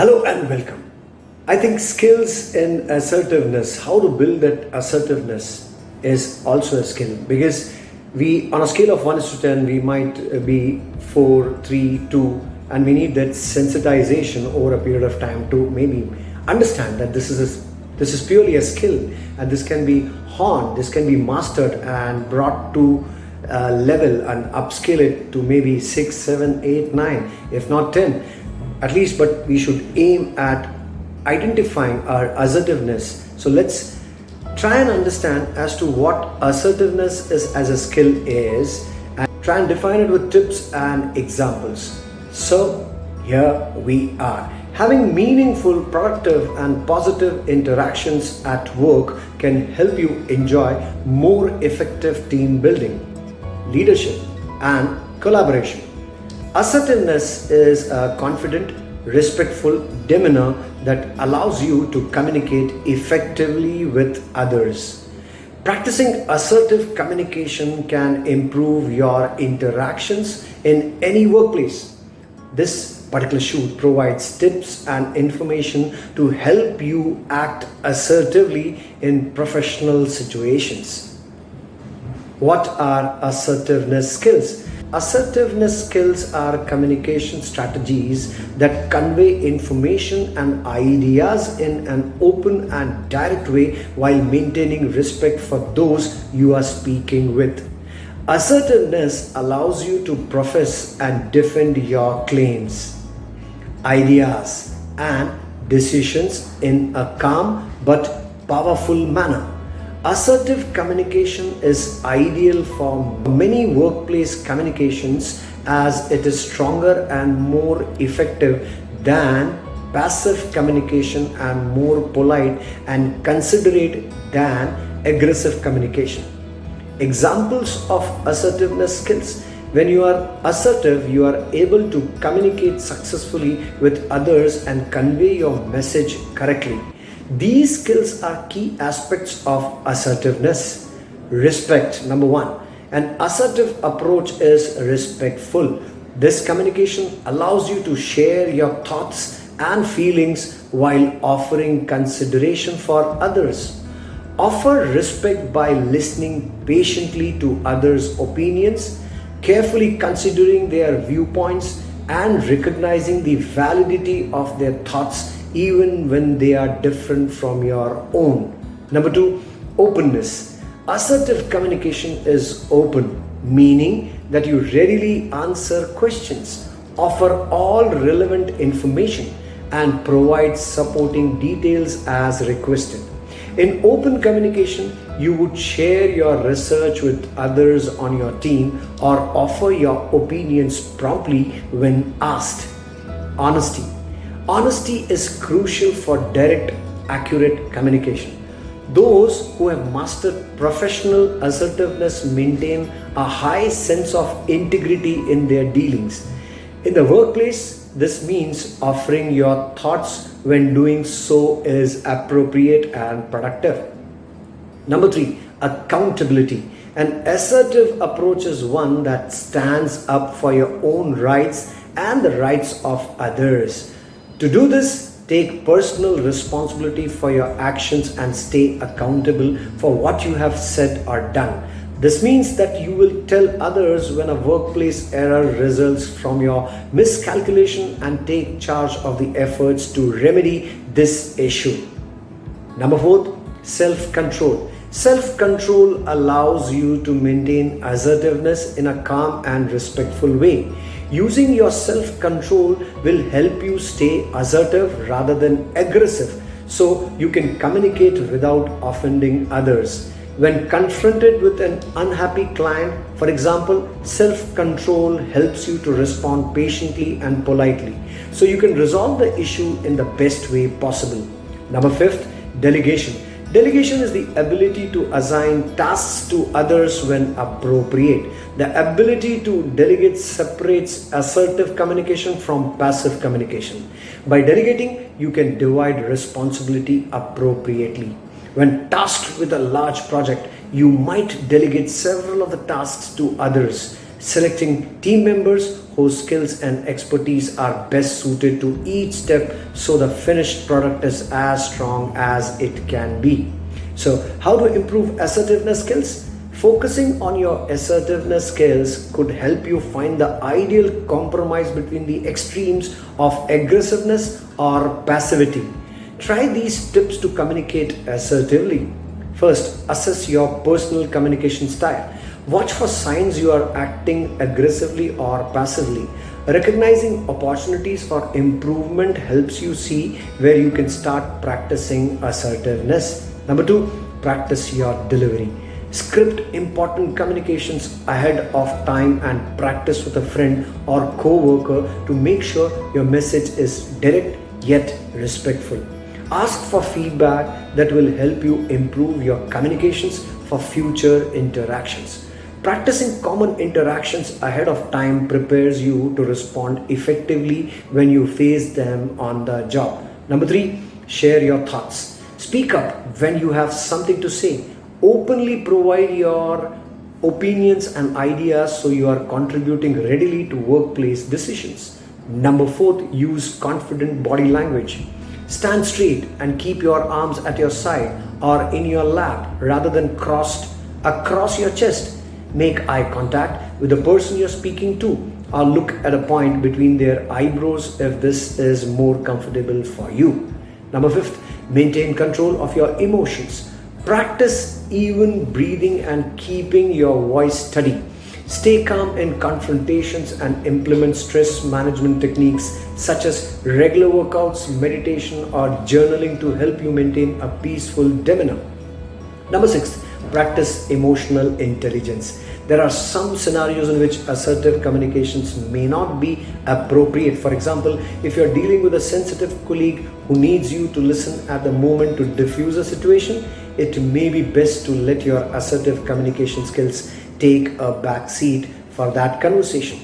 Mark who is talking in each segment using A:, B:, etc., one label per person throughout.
A: Hello and welcome. I think skills in assertiveness, how to build that assertiveness is also a skill because we, on a scale of 1 to 10, we might be 4, 3, 2, and we need that sensitization over a period of time to maybe understand that this is a, this is purely a skill and this can be honed, this can be mastered and brought to a level and upscale it to maybe 6, 7, 8, 9, if not 10 at least but we should aim at identifying our assertiveness. So let's try and understand as to what assertiveness is as a skill is and try and define it with tips and examples. So here we are. Having meaningful productive and positive interactions at work can help you enjoy more effective team building leadership and collaboration. Assertiveness is a confident, respectful demeanor that allows you to communicate effectively with others. Practicing assertive communication can improve your interactions in any workplace. This particular shoot provides tips and information to help you act assertively in professional situations. What are assertiveness skills? Assertiveness skills are communication strategies that convey information and ideas in an open and direct way while maintaining respect for those you are speaking with. Assertiveness allows you to profess and defend your claims, ideas, and decisions in a calm but powerful manner. Assertive communication is ideal for many workplace communications as it is stronger and more effective than passive communication and more polite and considerate than aggressive communication. Examples of assertiveness skills when you are assertive, you are able to communicate successfully with others and convey your message correctly. These skills are key aspects of assertiveness. Respect, number one. An assertive approach is respectful. This communication allows you to share your thoughts and feelings while offering consideration for others. Offer respect by listening patiently to others' opinions, carefully considering their viewpoints, and recognizing the validity of their thoughts even when they are different from your own. Number two, openness. Assertive communication is open, meaning that you readily answer questions, offer all relevant information, and provide supporting details as requested. In open communication, you would share your research with others on your team or offer your opinions promptly when asked. Honesty Honesty is crucial for direct, accurate communication. Those who have mastered professional assertiveness maintain a high sense of integrity in their dealings. In the workplace, this means offering your thoughts when doing so is appropriate and productive. Number three, accountability. An assertive approach is one that stands up for your own rights and the rights of others. To do this, take personal responsibility for your actions and stay accountable for what you have said or done. This means that you will tell others when a workplace error results from your miscalculation and take charge of the efforts to remedy this issue. Number four, self-control. Self-control allows you to maintain assertiveness in a calm and respectful way. Using your self-control will help you stay assertive rather than aggressive so you can communicate without offending others. When confronted with an unhappy client, for example, self-control helps you to respond patiently and politely so you can resolve the issue in the best way possible. Number fifth, delegation. Delegation is the ability to assign tasks to others when appropriate. The ability to delegate separates assertive communication from passive communication. By delegating, you can divide responsibility appropriately. When tasked with a large project, you might delegate several of the tasks to others, selecting team members whose skills and expertise are best suited to each step so the finished product is as strong as it can be. So, how to improve assertiveness skills? Focusing on your assertiveness skills could help you find the ideal compromise between the extremes of aggressiveness or passivity. Try these tips to communicate assertively. First, assess your personal communication style. Watch for signs you are acting aggressively or passively. Recognizing opportunities for improvement helps you see where you can start practicing assertiveness. Number two, practice your delivery. Script important communications ahead of time and practice with a friend or co worker to make sure your message is direct yet respectful. Ask for feedback that will help you improve your communications for future interactions. Practicing common interactions ahead of time prepares you to respond effectively when you face them on the job. Number three, share your thoughts. Speak up when you have something to say. Openly provide your opinions and ideas so you are contributing readily to workplace decisions. Number four, use confident body language. Stand straight and keep your arms at your side or in your lap rather than crossed across your chest Make eye contact with the person you're speaking to or look at a point between their eyebrows if this is more comfortable for you. Number fifth, maintain control of your emotions. Practice even breathing and keeping your voice steady. Stay calm in confrontations and implement stress management techniques such as regular workouts, meditation, or journaling to help you maintain a peaceful demeanor. Number six, practice emotional intelligence. There are some scenarios in which assertive communications may not be appropriate. For example, if you're dealing with a sensitive colleague who needs you to listen at the moment to diffuse a situation, it may be best to let your assertive communication skills take a back seat for that conversation.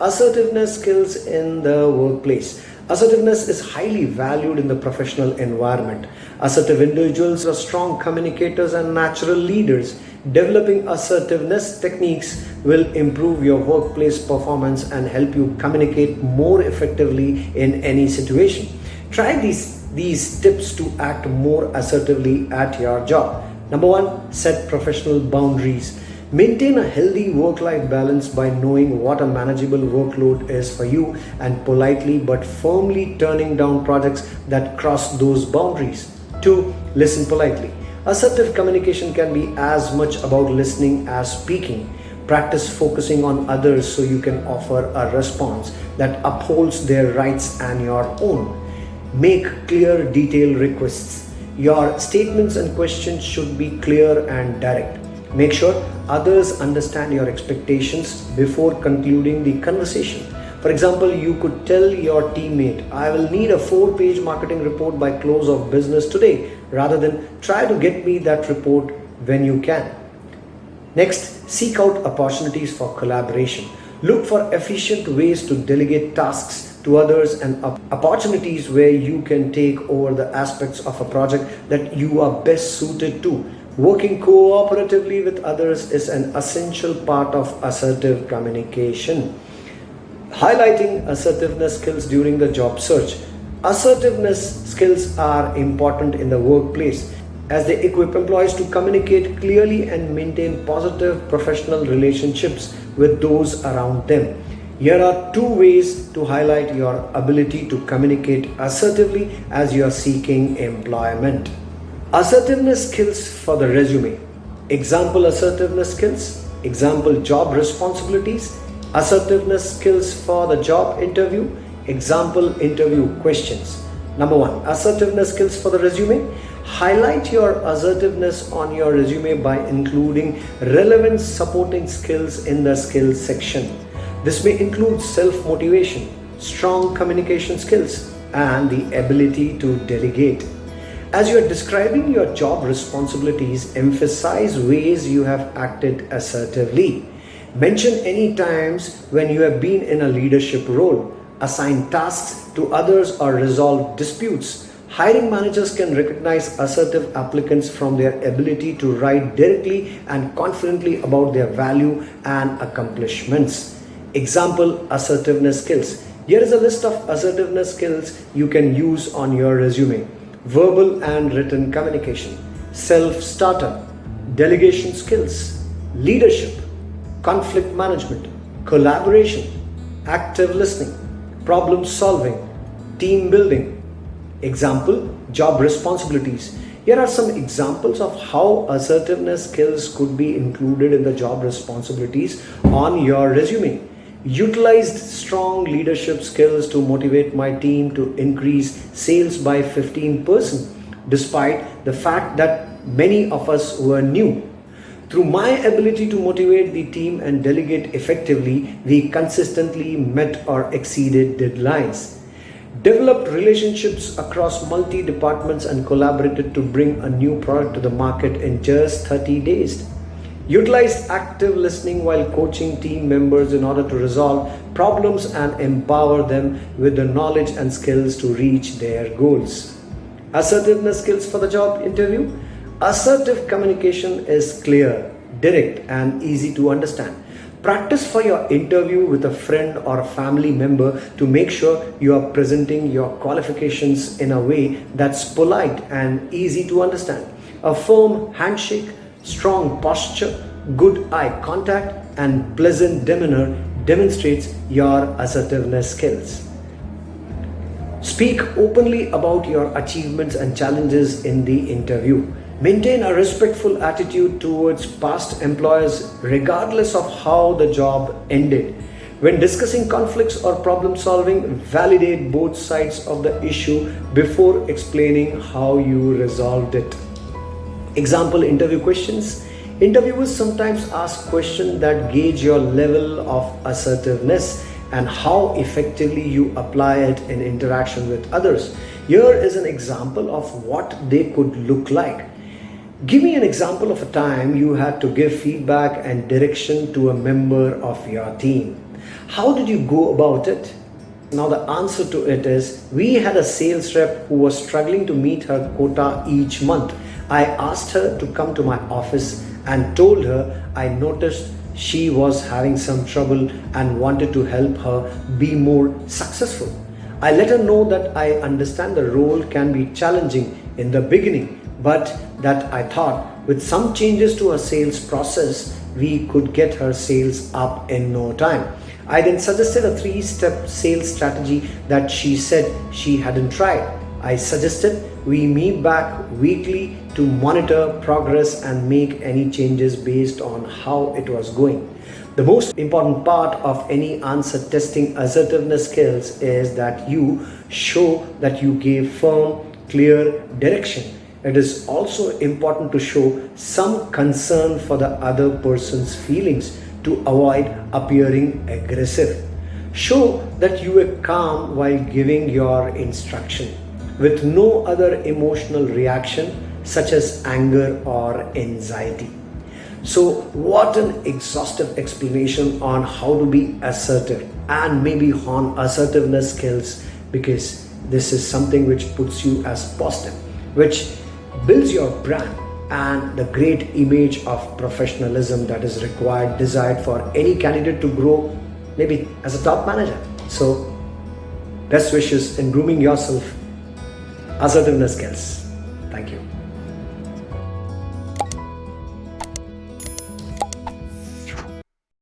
A: Assertiveness skills in the workplace. Assertiveness is highly valued in the professional environment. Assertive individuals are strong communicators and natural leaders. Developing assertiveness techniques will improve your workplace performance and help you communicate more effectively in any situation. Try these, these tips to act more assertively at your job. Number one, set professional boundaries. Maintain a healthy work life balance by knowing what a manageable workload is for you and politely but firmly turning down projects that cross those boundaries. 2. Listen politely. Assertive communication can be as much about listening as speaking. Practice focusing on others so you can offer a response that upholds their rights and your own. Make clear, detailed requests. Your statements and questions should be clear and direct. Make sure others understand your expectations before concluding the conversation. For example, you could tell your teammate, I will need a four page marketing report by close of business today, rather than try to get me that report when you can. Next, seek out opportunities for collaboration. Look for efficient ways to delegate tasks to others and opportunities where you can take over the aspects of a project that you are best suited to Working cooperatively with others is an essential part of assertive communication. Highlighting assertiveness skills during the job search. Assertiveness skills are important in the workplace as they equip employees to communicate clearly and maintain positive professional relationships with those around them. Here are two ways to highlight your ability to communicate assertively as you are seeking employment. Assertiveness skills for the resume. Example assertiveness skills, example job responsibilities, assertiveness skills for the job interview, example interview questions. Number one, assertiveness skills for the resume. Highlight your assertiveness on your resume by including relevant supporting skills in the skills section. This may include self motivation, strong communication skills, and the ability to delegate. As you are describing your job responsibilities, emphasize ways you have acted assertively. Mention any times when you have been in a leadership role, assign tasks to others or resolve disputes. Hiring managers can recognize assertive applicants from their ability to write directly and confidently about their value and accomplishments. Example assertiveness skills. Here is a list of assertiveness skills you can use on your resume. Verbal and written communication, self starter, delegation skills, leadership, conflict management, collaboration, active listening, problem solving, team building. Example job responsibilities. Here are some examples of how assertiveness skills could be included in the job responsibilities on your resume. Utilized strong leadership skills to motivate my team to increase sales by 15% despite the fact that many of us were new. Through my ability to motivate the team and delegate effectively, we consistently met or exceeded deadlines developed relationships across multi departments and collaborated to bring a new product to the market in just 30 days. Utilized active listening while coaching team members in order to resolve problems and empower them with the knowledge and skills to reach their goals. Assertiveness skills for the job interview. Assertive communication is clear, direct, and easy to understand. Practice for your interview with a friend or a family member to make sure you are presenting your qualifications in a way that's polite and easy to understand. A firm handshake, strong posture, good eye contact, and pleasant demeanor demonstrates your assertiveness skills. Speak openly about your achievements and challenges in the interview. Maintain a respectful attitude towards past employers regardless of how the job ended. When discussing conflicts or problem solving, validate both sides of the issue before explaining how you resolved it. Example interview questions. Interviewers sometimes ask questions that gauge your level of assertiveness and how effectively you apply it in interaction with others. Here is an example of what they could look like. Give me an example of a time you had to give feedback and direction to a member of your team. How did you go about it? Now, the answer to it is we had a sales rep who was struggling to meet her quota each month. I asked her to come to my office and told her I noticed she was having some trouble and wanted to help her be more successful. I let her know that I understand the role can be challenging in the beginning but that I thought with some changes to her sales process, we could get her sales up in no time. I then suggested a three step sales strategy that she said she hadn't tried. I suggested we meet back weekly to monitor progress and make any changes based on how it was going. The most important part of any answer testing assertiveness skills is that you show that you gave firm, clear direction it is also important to show some concern for the other person's feelings to avoid appearing aggressive. Show that you were calm while giving your instruction with no other emotional reaction such as anger or anxiety. So, what an exhaustive explanation on how to be assertive and maybe on assertiveness skills because this is something which puts you as positive, which builds your brand and the great image of professionalism that is required, desired for any candidate to grow maybe as a top manager. So, best wishes in grooming yourself, assertiveness skills. Thank you.